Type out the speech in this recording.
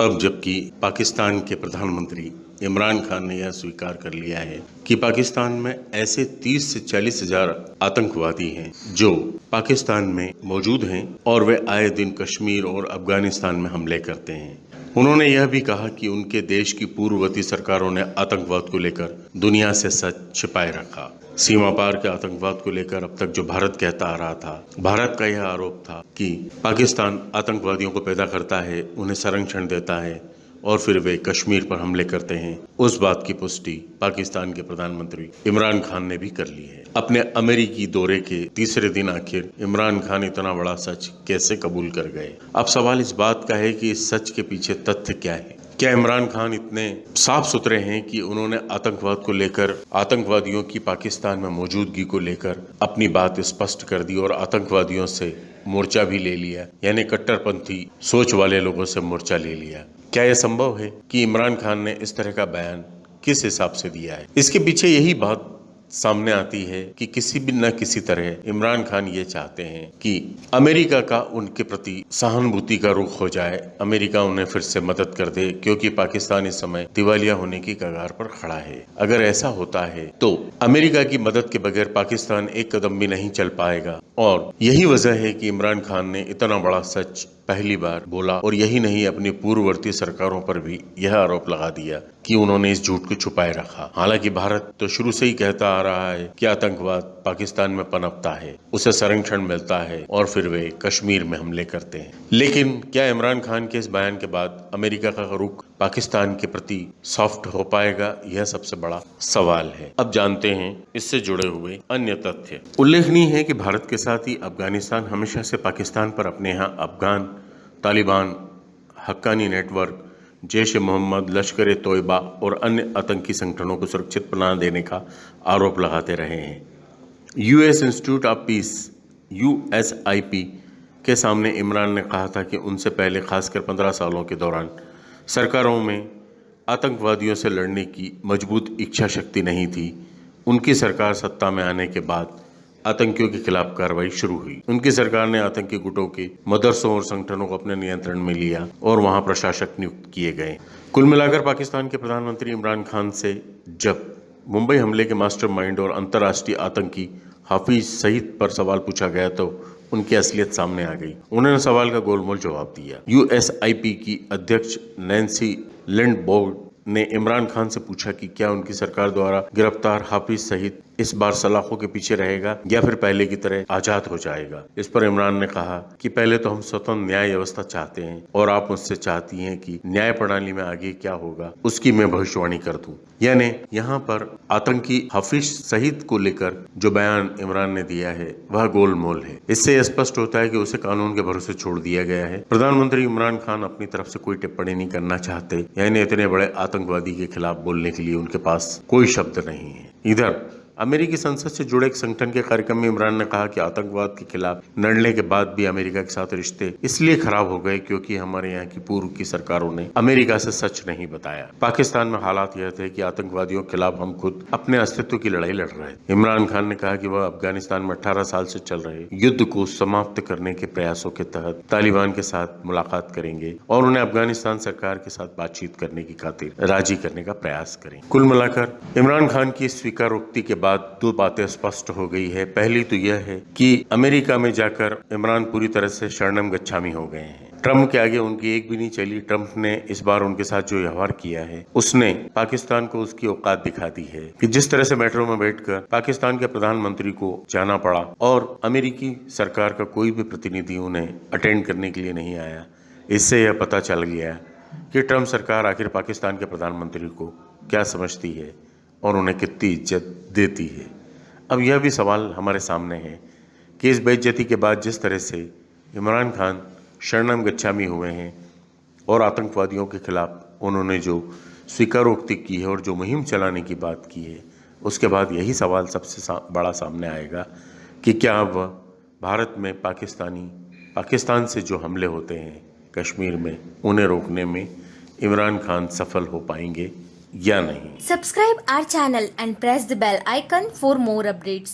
अब जबकि पाकिस्तान के प्रधानमंत्री इमरान खान ने यह स्वीकार कर लिया है कि पाकिस्तान में ऐसे 30 से चालीस हज़ार आतंकवादी हैं जो पाकिस्तान में मौजूद हैं और वे आए दिन कश्मीर और अफ़गानिस्तान में हमले करते हैं। उन्होंने यह भी कहा कि उनके देश की पूर्ववर्ती सरकारों ने आतंकवाद को लेकर दुनिया से सच छिपाए रखा। सीमा पार के आतंकवाद को लेकर अब तक जो भारत कहता आ रहा था, भारत का यह आरोप था कि पाकिस्तान आतंकवादियों को पैदा करता है, उन्हें संरक्षण देता है और फिर वे कश्मीर पर हमले करते हैं। उस बात की पुष्टि पाकिस्तान के प्रधानमंत्री इमरान खान ने भी कर ली है। अपने अमेरिकी दौरे के तीसरे दिन आखिर इमरान खान इतना बड़ा सच कैसे कबूल कर गए? अब सवाल इस बात का है कि इस सच के पीछे तथ्य क्या है? क्या इमरान खान इतने साफ़ सुथरे हैं कि उन्होंने आतंकवाद को लेकर, आतंकवादियों की पाकिस्तान में मौजूदगी को लेकर अपनी बात स्पष्ट कर दी और आतंकवादियों से मोर्चा भी ले लिया, यानी कट्टरपंथी सोच वाले लोगों से मोर्चा ले लिया। क्या यह संभव है कि इमरान खान ने इस तरह का बयान किस हिसाब से दिया है? इसके पीछे यही बात सामने आती है कि किसी भी न किसी तरह इमरान खान ये चाहते हैं कि अमेरिका का उनके प्रति सहानुभूति का रुख हो जाए। अमेरिका उन्हें फिर से मदद कर दे, क्योंकि पाकिस्तान इस समय दिवालिया होने की कगार पर खड़ा है। अगर ऐसा होता है तो अमेरिका की मदद के बगैर पाकिस्तान एक कदम भी नहीं चल पाएगा। और यही वजह है कि इमरान खान ने इतना बड़ा सच पहली बार बोला और यही नहीं, अपनी पूर्ववर्ती सरकारों पर भी यह आरोप लगा दिया कि उन्होंने इस झूठ को छुपाए रखा। हालाँकि भारत तो शुरू से ही कहता आ रहा है कि आतंकवाद पाकिस्तान में पनपता है, उसे संरक्षण मिलता है और फिर वे कश्मीर में हमले करते हैं। लेकिन क्या इमरान खान के इस बयान के बाद अमेरिका का रुख पाकिस्तान के प्रति सॉफ्ट हो पाएगा? यह सबसे बड़ा सवाल है। अब जानते हैं इससे जुड़े हुए अन्य तथ्य। उल्लेखनीय है कि भारत के साथ ही अफ़गानिस्तान हमेशा से पाकिस्तान पर अपने यहाँ अफगान, तालिबान, हक्कानी नेटवर्क, जैश मोहम्मद, लश्कर तोयबा और अन्य आतंकी संगठनों को सुरक्षित बना देने का आरोप लगाते रहे हैं। US institute of peace USIP के सामने इमरान ने कहा था कि उनसे पहले खासकर पंद्रह सालों के दौरान सरकारों में आतंकवादियों से लड़ने की मज़बूत इच्छा शक्ति नहीं थी। उनकी सरकार सत्ता में आने के बाद आतंकियों के खिलाफ कार्रवाई शुरू हुई। उनकी सरकार ने आतंकी गुटों के मदरसों और संगठनों को अपने नियंत्रण में लिया और वहाँ प्रशासक नियुक्त किए गए। कुल मिलाकर पाकिस्तान के प्रधानमंत्री इमरान खान से जब मुंबई हमले के मास्टरमाइंड और अंतर्राष्ट्रीय आतंकी हाफिज सईद पर सवाल पूछा गया तो उनकी असलियत सामने आ गई। उन्होंने सवाल का गोलमोल जवाब दिया। यूएसआईपी की अध्यक्ष नैन्सी लिंड ने इमरान खान से पूछा कि क्या उनकी सरकार द्वारा गिरफ़्तार हाफिज सहित इस बार सलाखों के पीछे रहेगा या फिर पहले की तरह आज़ाद हो जाएगा। इस पर इमरान ने कहा कि पहले तो हम स्वतंत्र न्याय व्यवस्था चाहते हैं और आप मुझसे चाहती हैं कि न्याय प्रणाली में आगे क्या होगा, उसकी मैं भविष्यवाणी कर दूँ। यानी यहाँ पर आतंकी हाफिज शहीद को लेकर जो बयान इमरान ने दिया है, वह गोलमोल है। इससे स्पष्ट होता है कि उसे कानून के भरोसे छोड़ दिया गया है। प्रधानमंत्री इमरान खान अपनी तरफ़ से कोई टिप्पणी नहीं करना चाहते, यानी इतने बड़े आतंकवादी के खिलाफ बोलने के लिए उनके पास कोई शब्द नहीं है। इधर अमेरिकी संसद से जुड़े एक संगठन के कार्यक्रम में इमरान ने कहा कि आतंकवाद के खिलाफ लड़ने के बाद भी अमेरिका के साथ रिश्ते इसलिए खराब हो गए क्योंकि हमारे यहाँ की पूर्व की सरकारों ने अमेरिका से सच नहीं बताया। पाकिस्तान में हालात यह थे कि आतंकवादियों के खिलाफ हम खुद अपने अस्तित्व की लड़ाई लड़ रहे इमरान खान ने कहा कि वह अफ़गानिस्तान में अठारह साल से चल रहे युद्ध को समाप्त करने के प्रयासों के तहत तालिबान के साथ मुलाकात करेंगे और उन्हें अफ़गानिस्तान सरकार के साथ बातचीत करने की खातिर राज़ी करने का प्रयास करेंगे कुल मिलाकर इमरान खान की स्वीकारोक्ति के बाद बाद दो बातें स्पष्ट हो गई है। पहली तो यह है कि अमेरिका में जाकर इमरान पूरी तरह से शरणम गच्छामी हो गए हैं। ट्रंप के आगे उनकी एक भी नहीं चली। ट्रंप ने इस बार उनके साथ जो व्यवहार किया है, उसने पाकिस्तान को उसकी औकात दिखा दी है कि जिस तरह से मेट्रो में बैठकर पाकिस्तान के प्रधानमंत्री को जाना पड़ा और अमेरिकी सरकार का कोई भी प्रतिनिधि उन्हें अटेंड करने के लिए नहीं आया, इससे यह पता चल गया कि ट्रंप सरकार आखिर पाकिस्तान के प्रधानमंत्री को क्या समझती है। और उन्हें कितनी इज़्ज़त देती है। अब यह भी सवाल हमारे सामने है कि इस बेइज्जती के बाद जिस तरह से इमरान खान शरणम गच्छामी हुए हैं और आतंकवादियों के खिलाफ उन्होंने जो स्वीकारोक्ति की है और जो मुहिम चलाने की बात की है उसके बाद यही सवाल सबसे सा, बड़ा सामने आएगा कि क्या अब भारत में पाकिस्तानी पाकिस्तान से जो हमले होते हैं कश्मीर में उन्हें रोकने में इमरान खान सफल हो पाएँगे? या नहीं Subscribe our channel and press the bell icon for more updates.